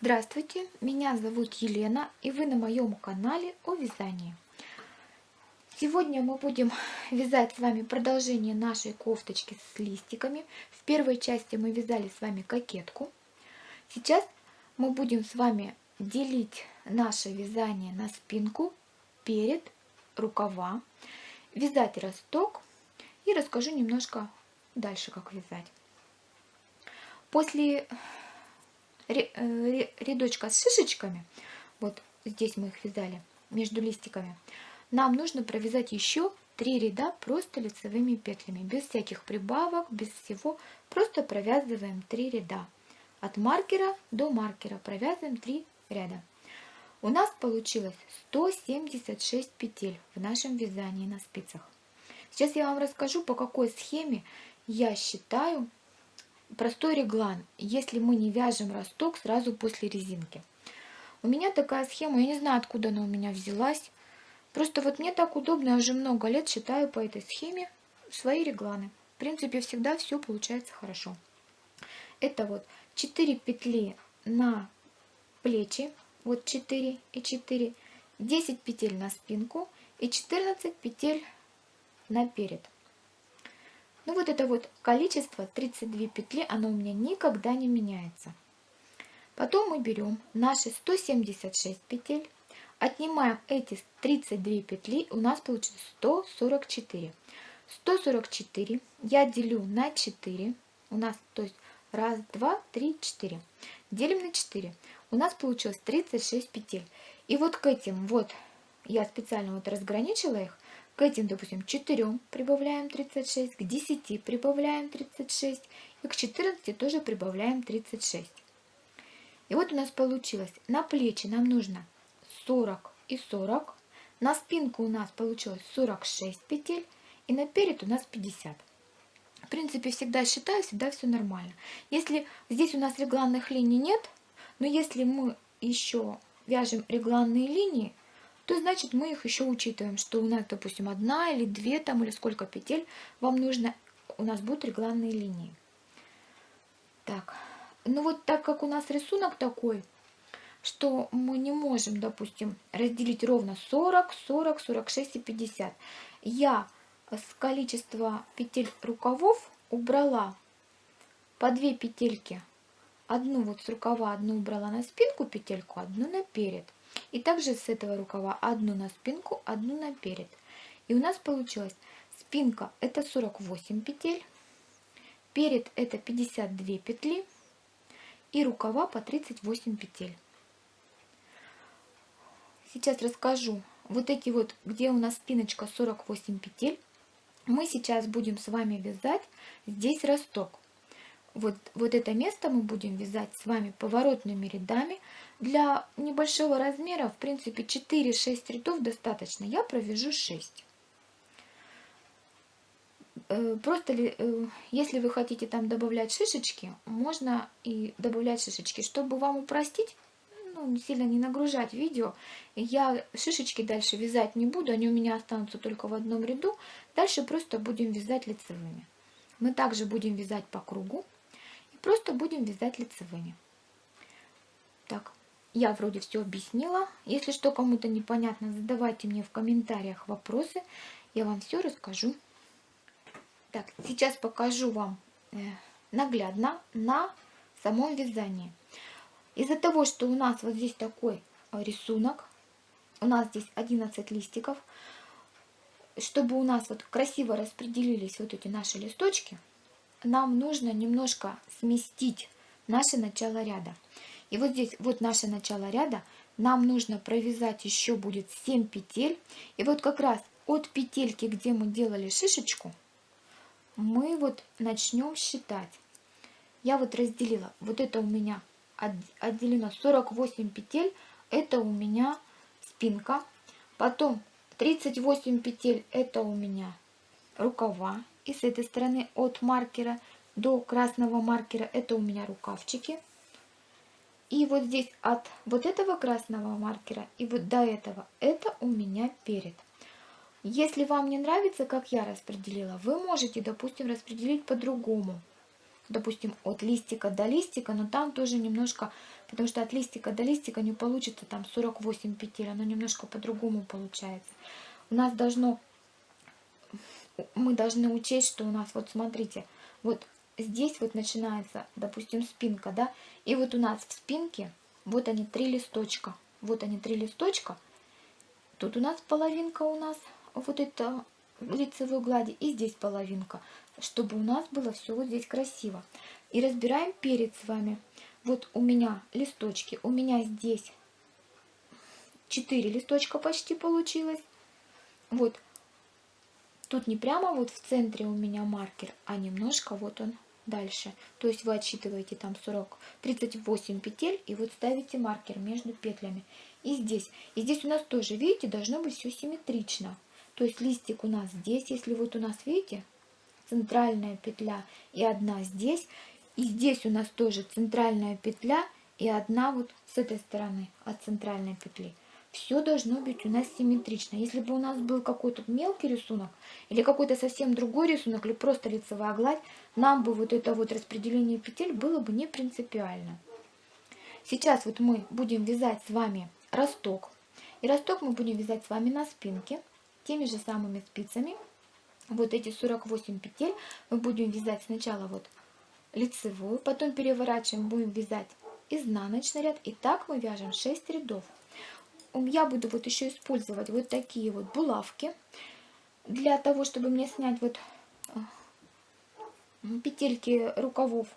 Здравствуйте, меня зовут Елена и вы на моем канале о вязании. Сегодня мы будем вязать с вами продолжение нашей кофточки с листиками. В первой части мы вязали с вами кокетку. Сейчас мы будем с вами делить наше вязание на спинку, перед, рукава, вязать росток и расскажу немножко дальше, как вязать. После рядочка с шишечками, вот здесь мы их вязали между листиками, нам нужно провязать еще три ряда просто лицевыми петлями, без всяких прибавок, без всего, просто провязываем три ряда. От маркера до маркера провязываем три ряда. У нас получилось 176 петель в нашем вязании на спицах. Сейчас я вам расскажу, по какой схеме я считаю простой реглан, если мы не вяжем росток сразу после резинки. У меня такая схема, я не знаю, откуда она у меня взялась. Просто вот мне так удобно, я уже много лет считаю по этой схеме свои регланы. В принципе, всегда все получается хорошо. Это вот 4 петли на плечи, вот 4 и 4, 10 петель на спинку и 14 петель на Ну вот это вот количество 32 петли, оно у меня никогда не меняется. Потом мы берем наши 176 петель, отнимаем эти 32 петли, у нас получится 144. 144 я делю на 4, у нас, то есть раз, два, три, четыре. Делим на 4, у нас получилось 36 петель. И вот к этим вот, я специально вот разграничила их, к этим, допустим, 4 прибавляем 36, к 10 прибавляем 36 и к 14 тоже прибавляем 36. И вот у нас получилось, на плечи нам нужно 40 и 40, на спинку у нас получилось 46 петель и на перед у нас 50. В принципе, всегда считаю, всегда все нормально. Если здесь у нас регланных линий нет, но если мы еще вяжем регланные линии, то значит мы их еще учитываем, что у нас, допустим, одна или две там, или сколько петель вам нужно, у нас будут регланные линии. Так, ну вот так как у нас рисунок такой, что мы не можем, допустим, разделить ровно 40, 40, 46 и 50. Я с количества петель рукавов убрала по 2 петельки. Одну вот с рукава, одну убрала на спинку петельку, одну на перед. И также с этого рукава одну на спинку, одну на перед. И у нас получилось спинка это 48 петель, перед это 52 петли и рукава по 38 петель. Сейчас расскажу. Вот эти вот, где у нас спиночка 48 петель, мы сейчас будем с вами вязать здесь росток вот, вот это место мы будем вязать с вами поворотными рядами. Для небольшого размера, в принципе, 4-6 рядов достаточно. Я провяжу 6. Э, просто э, если вы хотите там добавлять шишечки, можно и добавлять шишечки. Чтобы вам упростить, ну, сильно не нагружать видео, я шишечки дальше вязать не буду, они у меня останутся только в одном ряду. Дальше просто будем вязать лицевыми. Мы также будем вязать по кругу. Просто будем вязать лицевыми. Так, я вроде все объяснила. Если что кому-то непонятно, задавайте мне в комментариях вопросы. Я вам все расскажу. Так, сейчас покажу вам э, наглядно на самом вязании. Из-за того, что у нас вот здесь такой рисунок, у нас здесь 11 листиков, чтобы у нас вот красиво распределились вот эти наши листочки, нам нужно немножко сместить наше начало ряда. И вот здесь вот наше начало ряда, нам нужно провязать еще будет 7 петель. И вот как раз от петельки, где мы делали шишечку, мы вот начнем считать. Я вот разделила, вот это у меня отделено 48 петель, это у меня спинка. Потом 38 петель, это у меня рукава. И с этой стороны от маркера до красного маркера это у меня рукавчики. И вот здесь от вот этого красного маркера и вот до этого это у меня перед. Если вам не нравится, как я распределила, вы можете, допустим, распределить по-другому. допустим, от листика до листика, но там тоже немножко, потому что от листика до листика не получится там 48 петель, оно немножко по-другому получается. У нас должно, мы должны учесть, что у нас, вот смотрите, вот здесь вот начинается, допустим, спинка, да, и вот у нас в спинке, вот они три листочка, вот они три листочка, тут у нас половинка у нас, вот это лицевой глади, и здесь половинка, чтобы у нас было все вот здесь красиво. И разбираем перед с вами. Вот у меня листочки, у меня здесь 4 листочка почти получилось. Вот, тут не прямо вот в центре у меня маркер, а немножко вот он дальше. То есть вы отсчитываете там 40, 38 петель и вот ставите маркер между петлями. И здесь, и здесь у нас тоже, видите, должно быть все симметрично. То есть листик у нас здесь, если вот у нас, видите, центральная петля и одна здесь. И здесь у нас тоже центральная петля и одна вот с этой стороны от центральной петли. Все должно быть у нас симметрично. Если бы у нас был какой-то мелкий рисунок или какой-то совсем другой рисунок или просто лицевая гладь, нам бы вот это вот распределение петель было бы не принципиально. Сейчас вот мы будем вязать с вами росток. И росток мы будем вязать с вами на спинке теми же самыми спицами. Вот эти 48 петель мы будем вязать сначала вот лицевую, потом переворачиваем, будем вязать изнаночный ряд. И так мы вяжем 6 рядов. Я буду вот еще использовать вот такие вот булавки для того, чтобы мне снять вот э, петельки рукавов.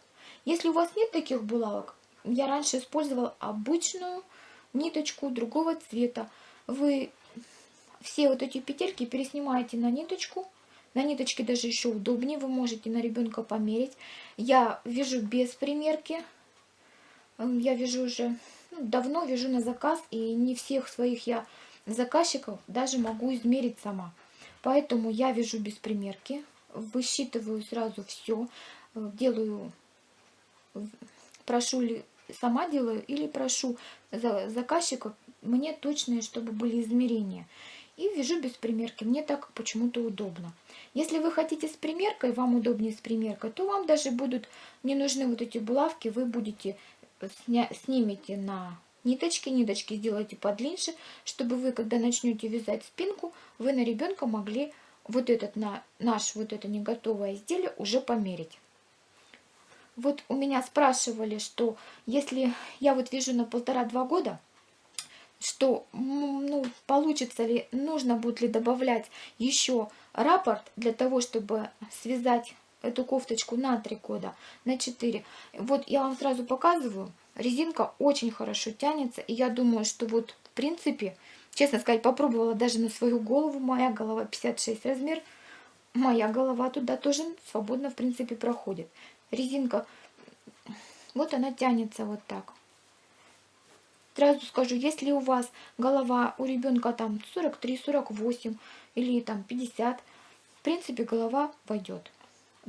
Если у вас нет таких булавок, я раньше использовала обычную ниточку другого цвета. Вы все вот эти петельки переснимаете на ниточку. На ниточке даже еще удобнее, вы можете на ребенка померить. Я вяжу без примерки. Эм, я вяжу уже ну, давно, вяжу на заказ, и не всех своих я заказчиков даже могу измерить сама. Поэтому я вяжу без примерки, высчитываю сразу все, э, делаю, прошу ли сама делаю или прошу заказчика мне точные, чтобы были измерения и вяжу без примерки. Мне так почему-то удобно. Если вы хотите с примеркой, вам удобнее с примеркой, то вам даже будут не нужны вот эти булавки. Вы будете сня, снимете на ниточки, ниточки сделайте подлиннее, чтобы вы, когда начнете вязать спинку, вы на ребенка могли вот этот на наш вот это не готовое изделие уже померить. Вот у меня спрашивали, что если я вот вяжу на полтора-два года, что ну, получится ли, нужно будет ли добавлять еще раппорт для того, чтобы связать эту кофточку на 3 года, на 4. Вот я вам сразу показываю, резинка очень хорошо тянется, и я думаю, что вот в принципе, честно сказать, попробовала даже на свою голову, моя голова 56 размер, моя голова туда тоже свободно в принципе проходит. Резинка, вот она тянется вот так. Сразу скажу, если у вас голова у ребенка там 43-48 или там 50, в принципе голова пойдет.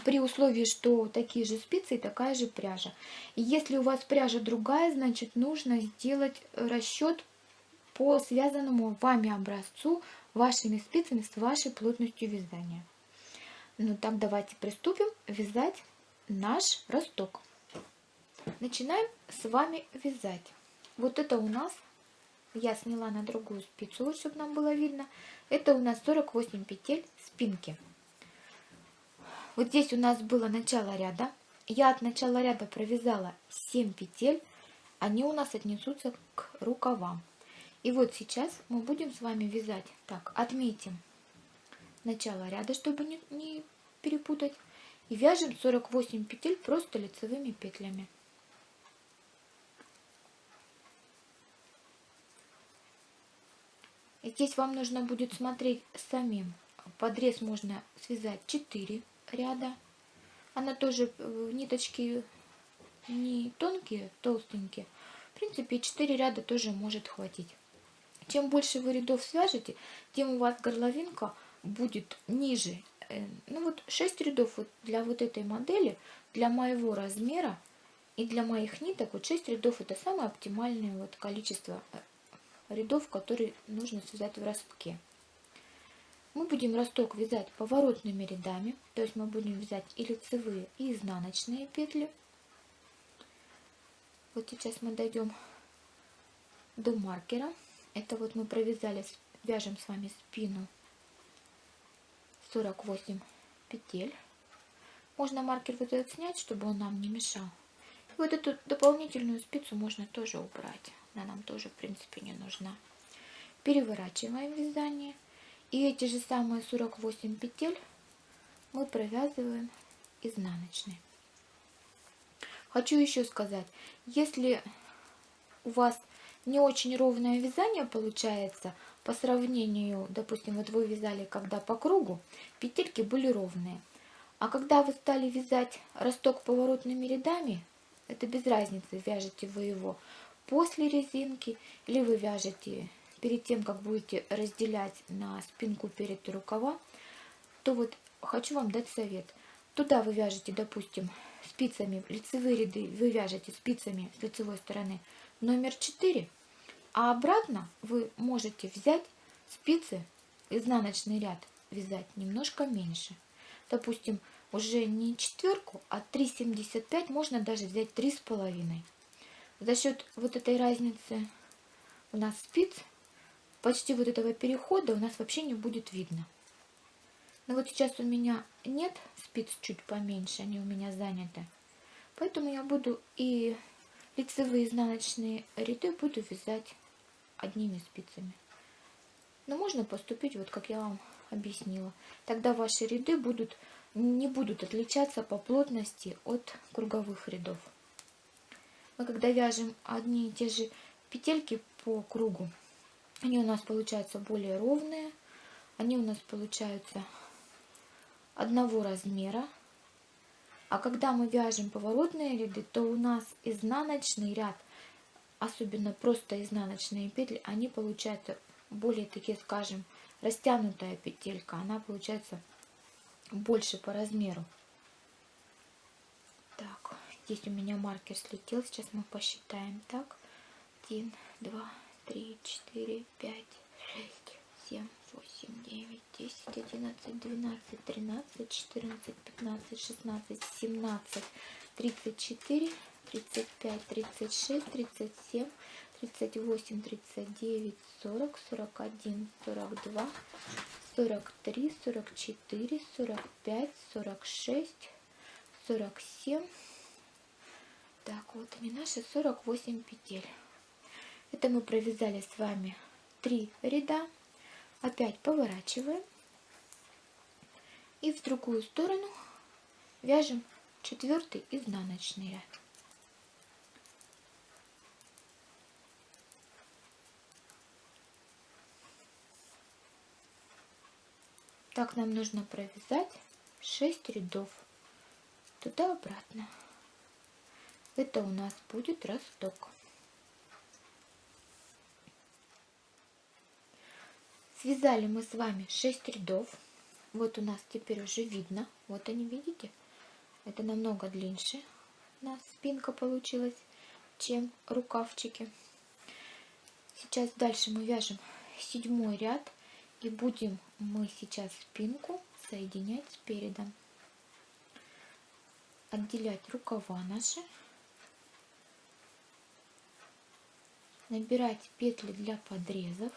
При условии, что такие же спицы и такая же пряжа. Если у вас пряжа другая, значит нужно сделать расчет по связанному вами образцу вашими спицами с вашей плотностью вязания. Ну так давайте приступим вязать наш росток. Начинаем с вами вязать. Вот это у нас, я сняла на другую спицу, чтобы нам было видно. Это у нас 48 петель спинки. Вот здесь у нас было начало ряда. Я от начала ряда провязала 7 петель. Они у нас отнесутся к рукавам. И вот сейчас мы будем с вами вязать. Так, отметим начало ряда, чтобы не, не перепутать. И вяжем 48 петель просто лицевыми петлями. Здесь вам нужно будет смотреть самим. Подрез можно связать 4 ряда. Она тоже э, ниточки не тонкие, толстенькие. В принципе, 4 ряда тоже может хватить. Чем больше вы рядов свяжете, тем у вас горловинка будет ниже. Э, ну вот 6 рядов вот для вот этой модели, для моего размера и для моих ниток, вот 6 рядов это самое оптимальное вот количество э, рядов, которые нужно связать в ростке. Мы будем росток вязать поворотными рядами, то есть мы будем вязать и лицевые, и изнаночные петли. Вот сейчас мы дойдем до маркера. Это вот мы провязали, вяжем с вами спину 48 петель. Можно маркер вот этот снять, чтобы он нам не мешал. И вот эту дополнительную спицу можно тоже убрать. Она нам тоже, в принципе, не нужна. Переворачиваем вязание. И эти же самые 48 петель мы провязываем изнаночной. Хочу еще сказать, если у вас не очень ровное вязание получается, по сравнению, допустим, вот вы вязали когда по кругу, петельки были ровные. А когда вы стали вязать росток поворотными рядами, это без разницы, вяжете вы его после резинки или вы вяжете перед тем, как будете разделять на спинку перед рукава, то вот хочу вам дать совет. Туда вы вяжете, допустим, спицами, лицевые ряды вы вяжете спицами с лицевой стороны номер 4, а обратно вы можете взять спицы, изнаночный ряд вязать немножко меньше. Допустим, уже не четверку, а 3,75 можно даже взять три с половиной. За счет вот этой разницы у нас спиц почти вот этого перехода у нас вообще не будет видно. Но вот сейчас у меня нет спиц чуть поменьше, они у меня заняты. Поэтому я буду и лицевые изнаночные ряды буду вязать одними спицами. Но можно поступить вот как я вам объяснила. Тогда ваши ряды будут, не будут отличаться по плотности от круговых рядов. Мы когда вяжем одни и те же петельки по кругу, они у нас получаются более ровные, они у нас получаются одного размера. А когда мы вяжем поворотные ряды, то у нас изнаночный ряд, особенно просто изнаночные петли, они получаются более такие, скажем, растянутая петелька. Она получается больше по размеру. Так, здесь у меня маркер слетел. Сейчас мы посчитаем. Так, 1, 2, 3, 4, 5, 6, 7, 8, 9, 10, 11, 12, 13, 14, 15, 16, 17, 34, 35, 36, 37, 38, 39, 40, 41, 42, 43, 44, 45, 46, 47. Так, вот они наши 48 петель. Это мы провязали с вами 3 ряда. Опять поворачиваем. И в другую сторону вяжем четвертый изнаночный ряд. Так нам нужно провязать 6 рядов туда-обратно. Это у нас будет росток. Связали мы с вами 6 рядов. Вот у нас теперь уже видно. Вот они, видите? Это намного длиннее у нас спинка получилась, чем рукавчики. Сейчас дальше мы вяжем седьмой ряд. И будем мы сейчас спинку соединять с передом. Отделять рукава наши. Набирать петли для подрезов.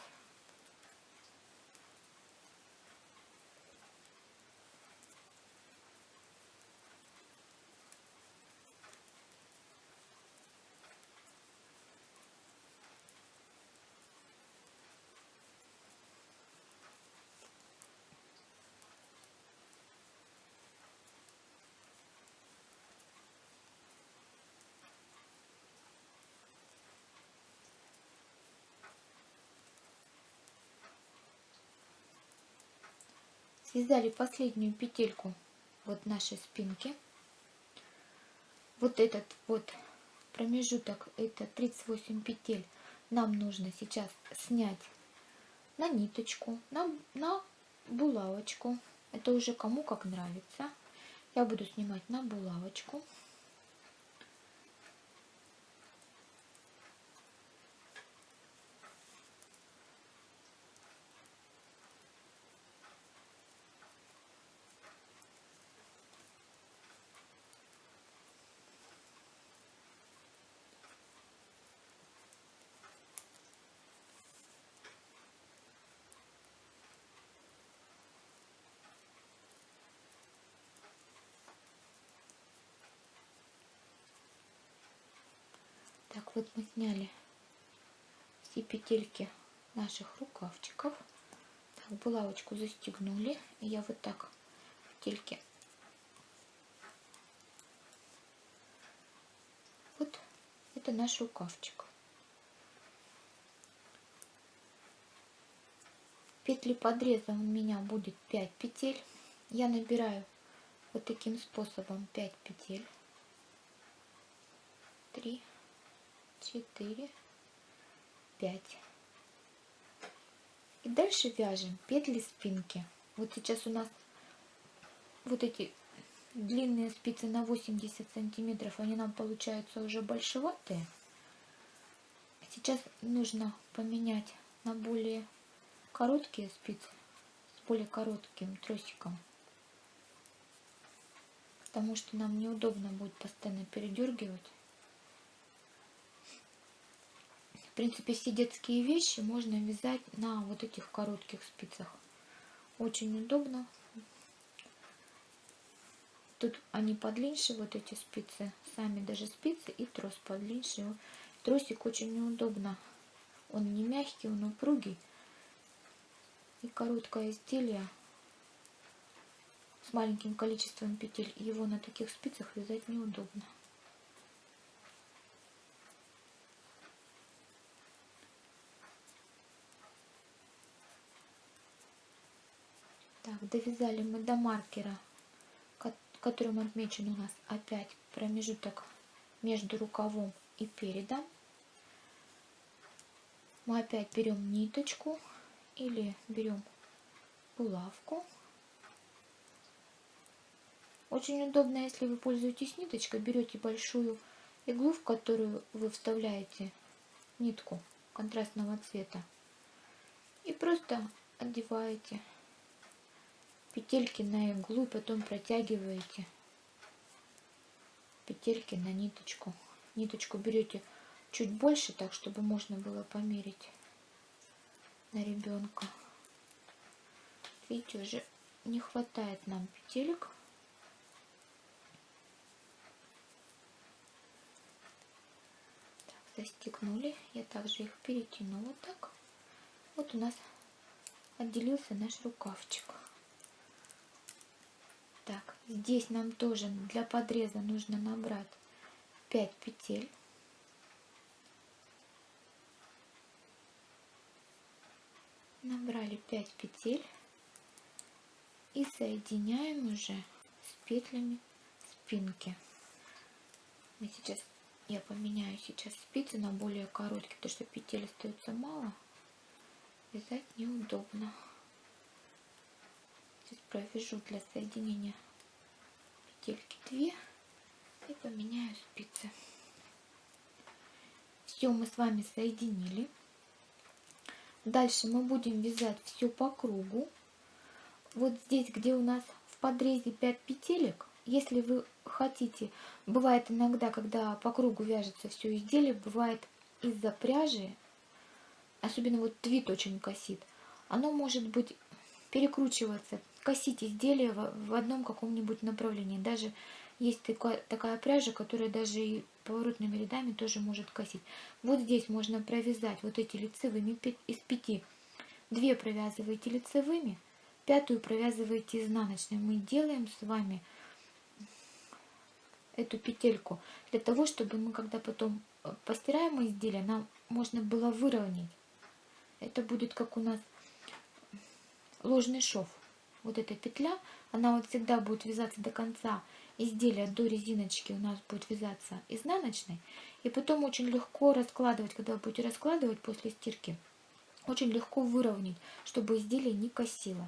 Связали последнюю петельку вот нашей спинки. Вот этот вот промежуток это 38 петель. Нам нужно сейчас снять на ниточку на, на булавочку. Это уже кому как нравится. Я буду снимать на булавочку вот мы сняли все петельки наших рукавчиков. Так, булавочку застегнули. И я вот так петельки вот это наш рукавчик. Петли подреза у меня будет 5 петель. Я набираю вот таким способом 5 петель. 3, 4, 5. И дальше вяжем петли спинки. Вот сейчас у нас вот эти длинные спицы на 80 сантиметров, они нам получаются уже большеватые. Сейчас нужно поменять на более короткие спицы с более коротким тросиком. Потому что нам неудобно будет постоянно передергивать. В принципе, все детские вещи можно вязать на вот этих коротких спицах. Очень удобно. Тут они подлиннее, вот эти спицы, сами даже спицы и трос подлиннее. Тросик очень неудобно. Он не мягкий, он упругий. И короткое изделие с маленьким количеством петель. Его на таких спицах вязать неудобно. Так, довязали мы до маркера, которым отмечен у нас опять промежуток между рукавом и передом. Мы опять берем ниточку или берем булавку. Очень удобно, если вы пользуетесь ниточкой, берете большую иглу, в которую вы вставляете нитку контрастного цвета и просто одеваете петельки на иглу потом протягиваете петельки на ниточку. Ниточку берете чуть больше, так чтобы можно было померить на ребенка. Видите, уже не хватает нам петелек. Так, застегнули. Я также их перетянула так. Вот у нас отделился наш рукавчик. Так, здесь нам тоже для подреза нужно набрать 5 петель. Набрали 5 петель и соединяем уже с петлями спинки. Мы сейчас, я поменяю сейчас спицы на более короткие, потому что петель остается мало. Вязать неудобно здесь провяжу для соединения петельки 2 и поменяю спицы. Все мы с вами соединили. Дальше мы будем вязать все по кругу. Вот здесь, где у нас в подрезе 5 петелек, если вы хотите, бывает иногда, когда по кругу вяжется все изделие, бывает из-за пряжи, особенно вот твит очень косит, оно может быть перекручиваться косить изделие в одном каком-нибудь направлении. Даже есть такая, пряжа, которая даже и поворотными рядами тоже может косить. Вот здесь можно провязать вот эти лицевыми из пяти. Две провязываете лицевыми, пятую провязываете изнаночной. Мы делаем с вами эту петельку для того, чтобы мы, когда потом э, постираем изделие, нам можно было выровнять. Это будет как у нас ложный шов вот эта петля, она вот всегда будет вязаться до конца изделия, до резиночки у нас будет вязаться изнаночной. И потом очень легко раскладывать, когда вы будете раскладывать после стирки, очень легко выровнять, чтобы изделие не косило.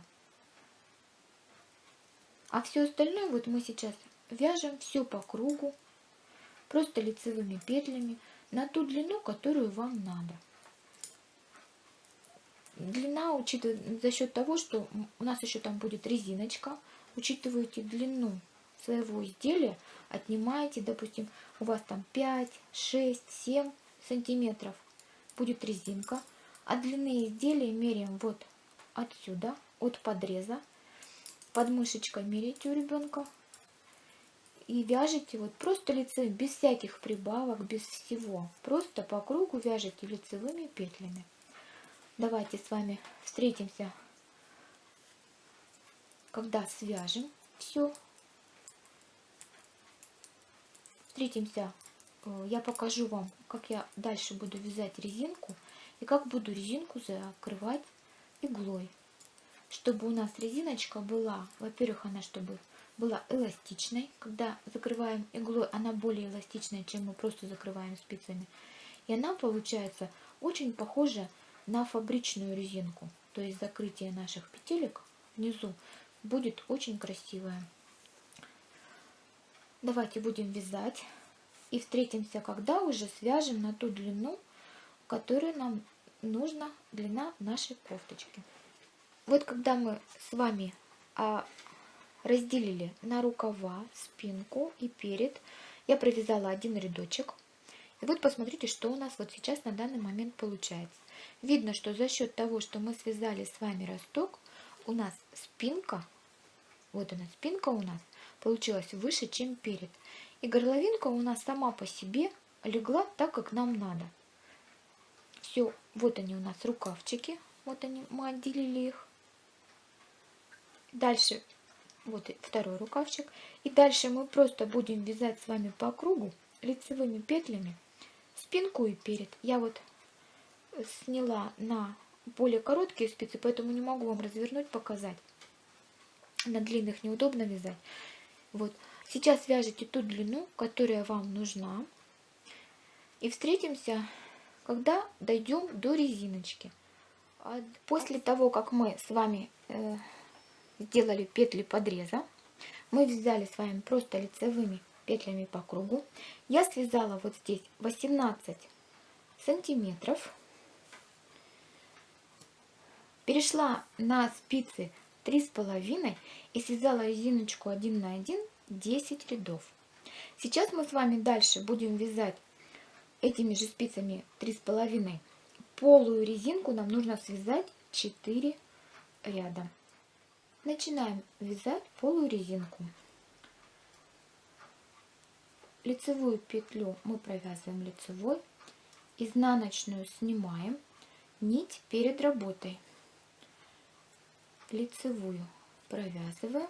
А все остальное вот мы сейчас вяжем все по кругу, просто лицевыми петлями на ту длину, которую вам надо. Длина учитывает за счет того, что у нас еще там будет резиночка. Учитываете длину своего изделия, отнимаете, допустим, у вас там 5, 6, 7 сантиметров будет резинка. А длины изделия меряем вот отсюда, от подреза. Под мышечкой меряете у ребенка. и вяжете вот просто лицевым, без всяких прибавок, без всего. Просто по кругу вяжете лицевыми петлями. Давайте с вами встретимся, когда свяжем все. Встретимся, э, я покажу вам, как я дальше буду вязать резинку и как буду резинку закрывать иглой. Чтобы у нас резиночка была, во-первых, она чтобы была эластичной. Когда закрываем иглой, она более эластичная, чем мы просто закрываем спицами. И она получается очень похожа на фабричную резинку. То есть закрытие наших петелек внизу будет очень красивое. Давайте будем вязать. И встретимся, когда уже свяжем на ту длину, которая нам нужна, длина нашей кофточки. Вот когда мы с вами а, разделили на рукава, спинку и перед. Я провязала один рядочек. И вот посмотрите, что у нас вот сейчас на данный момент получается. Видно, что за счет того, что мы связали с вами росток, у нас спинка, вот она спинка у нас, получилась выше, чем перед. И горловинка у нас сама по себе легла так, как нам надо. Все, вот они у нас рукавчики, вот они, мы отделили их. Дальше вот второй рукавчик. И дальше мы просто будем вязать с вами по кругу лицевыми петлями спинку и перед. Я вот сняла на более короткие спицы, поэтому не могу вам развернуть, показать. На длинных неудобно вязать. Вот. Сейчас вяжите ту длину, которая вам нужна. И встретимся, когда дойдем до резиночки. А после того, как мы с вами э, сделали петли подреза. Мы взяли с вами просто лицевыми петлями по кругу. Я связала вот здесь 18 сантиметров. Перешла на спицы три с половиной и связала резиночку 1 на 1 10 рядов. Сейчас мы с вами дальше будем вязать этими же спицами три с половиной полую резинку нам нужно связать 4 ряда. Начинаем вязать полую резинку. Лицевую петлю мы провязываем лицевой, изнаночную снимаем, нить перед работой. Лицевую провязываем,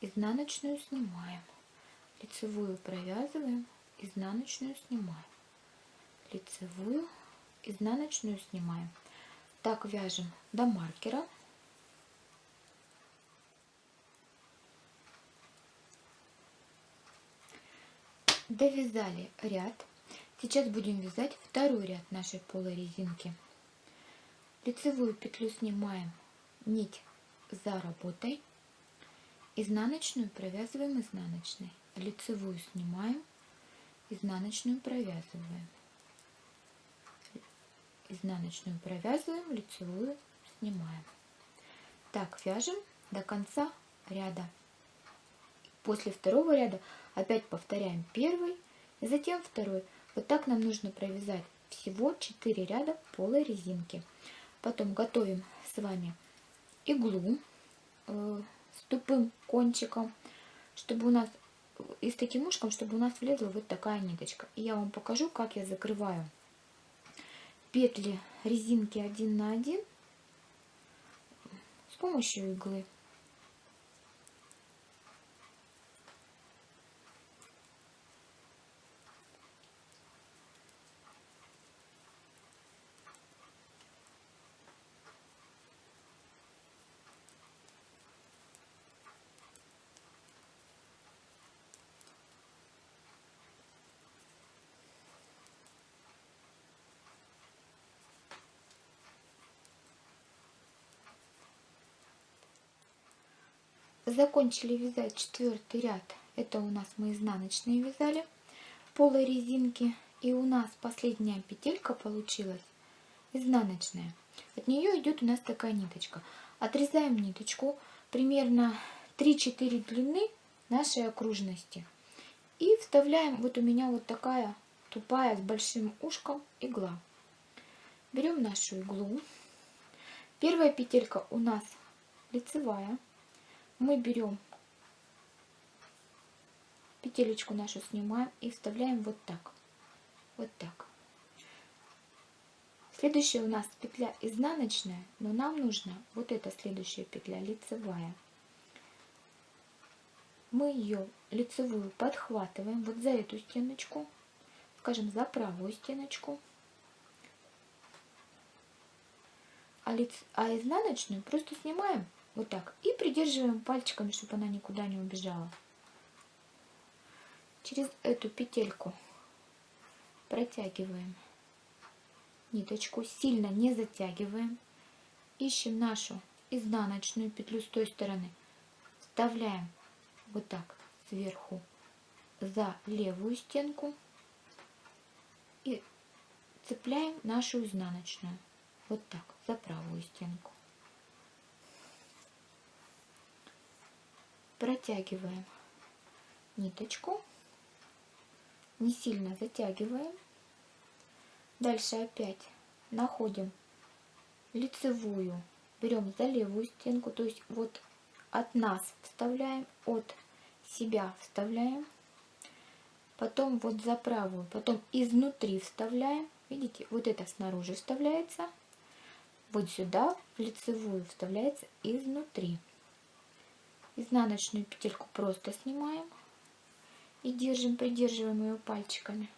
изнаночную снимаем, лицевую провязываем, изнаночную снимаем, лицевую, изнаночную снимаем. Так вяжем до маркера. довязали ряд. Сейчас будем вязать второй ряд нашей полой резинки. Лицевую петлю снимаем, нить за работой, изнаночную провязываем изнаночной, лицевую снимаем, изнаночную провязываем, изнаночную провязываем, лицевую снимаем. Так вяжем до конца ряда. После второго ряда опять повторяем первый, затем второй. Вот так нам нужно провязать всего 4 ряда полой резинки. Потом готовим с вами иглу э, с тупым кончиком, чтобы у нас и с таким ушком, чтобы у нас влезла вот такая ниточка. И я вам покажу, как я закрываю петли резинки 1 на 1 с помощью иглы. Закончили вязать четвертый ряд. Это у нас мы изнаночные вязали полой резинки. И у нас последняя петелька получилась изнаночная. От нее идет у нас такая ниточка. Отрезаем ниточку примерно 3-4 длины нашей окружности. И вставляем вот у меня вот такая тупая с большим ушком игла. Берем нашу иглу. Первая петелька у нас лицевая мы берем петелечку нашу снимаем и вставляем вот так. Вот так. Следующая у нас петля изнаночная, но нам нужна вот эта следующая петля лицевая. Мы ее лицевую подхватываем вот за эту стеночку, скажем, за правую стеночку. А, лиц... а изнаночную просто снимаем вот так и придерживаем пальчиками, чтобы она никуда не убежала. Через эту петельку протягиваем ниточку, сильно не затягиваем. Ищем нашу изнаночную петлю с той стороны. Вставляем вот так сверху за левую стенку и цепляем нашу изнаночную. Вот так, за правую стенку. Протягиваем ниточку, не сильно затягиваем. Дальше опять находим лицевую, берем за левую стенку, то есть вот от нас вставляем, от себя вставляем, потом вот за правую, потом изнутри вставляем, видите, вот это снаружи вставляется, вот сюда в лицевую вставляется изнутри. Изнаночную петельку просто снимаем и держим, придерживаем ее пальчиками.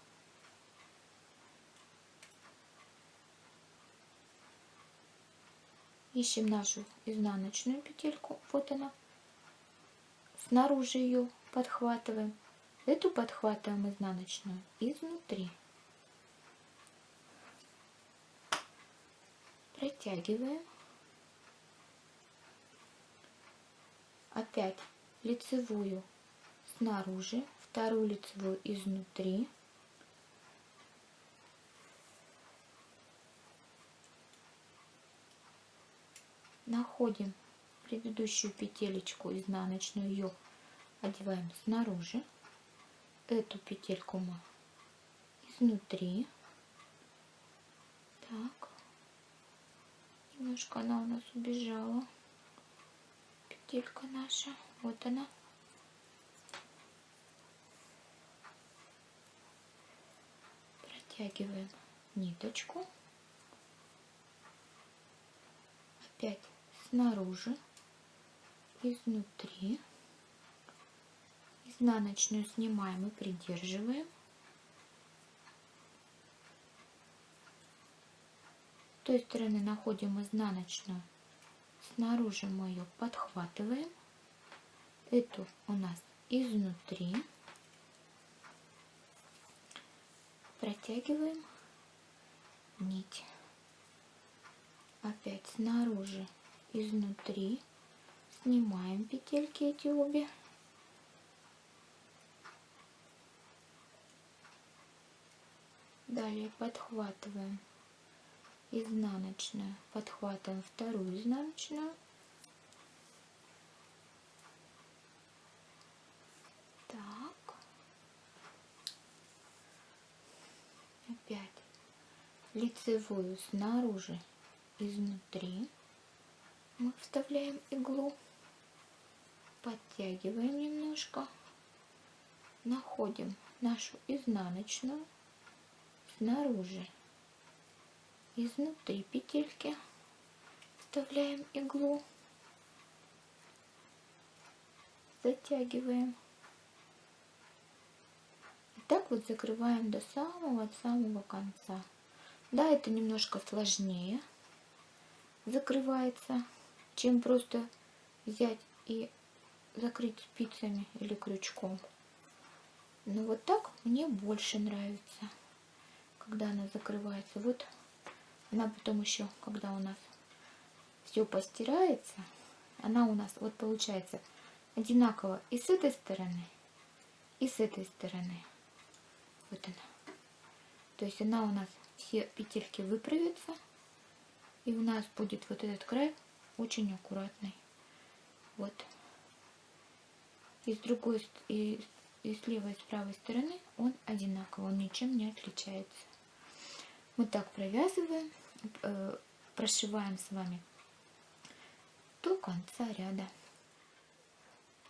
ищем нашу изнаночную петельку, вот она, снаружи ее подхватываем, эту подхватываем изнаночную изнутри, протягиваем, опять лицевую снаружи, вторую лицевую изнутри, находим предыдущую петелечку изнаночную, ее одеваем снаружи, эту петельку мы изнутри, так, немножко она у нас убежала, петелька наша, вот она, протягиваем ниточку, опять снаружи, изнутри. Изнаночную снимаем и придерживаем. С той стороны находим изнаночную. Снаружи мы ее подхватываем. Эту у нас изнутри. Протягиваем нить. Опять снаружи изнутри снимаем петельки эти обе далее подхватываем изнаночную подхватываем вторую изнаночную так. Опять лицевую снаружи изнутри мы вставляем иглу, подтягиваем немножко, находим нашу изнаночную снаружи, изнутри петельки, вставляем иглу, затягиваем. И так вот закрываем до самого-самого конца. Да, это немножко сложнее закрывается чем просто взять и закрыть спицами или крючком. Но вот так мне больше нравится, когда она закрывается. Вот она потом еще, когда у нас все постирается, она у нас вот получается одинаково и с этой стороны, и с этой стороны. Вот она. То есть она у нас все петельки выправятся, и у нас будет вот этот край очень аккуратный. Вот. И с другой, и, и с левой, и с правой стороны он одинаковый, он ничем не отличается. Мы так провязываем, э, прошиваем с вами до конца ряда.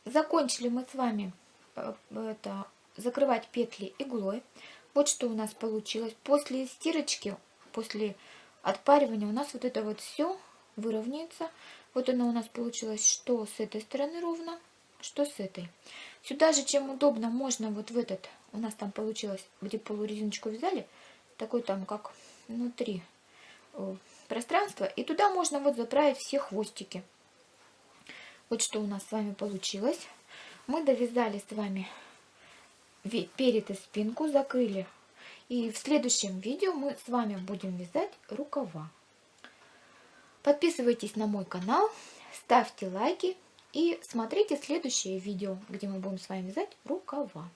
Закончили мы с вами э, это, закрывать петли иглой. Вот что у нас получилось. После стирочки, после отпаривания у нас вот это вот все выровняется. Вот оно у нас получилось, что с этой стороны ровно, что с этой. Сюда же, чем удобно, можно вот в этот, у нас там получилось, где полурезиночку взяли, такой там как внутри э, пространство. И туда можно вот заправить все хвостики. Вот что у нас с вами получилось. Мы довязали с вами перед и спинку, закрыли. И в следующем видео мы с вами будем вязать рукава. Подписывайтесь на мой канал, ставьте лайки и смотрите следующее видео, где мы будем с вами вязать рукава.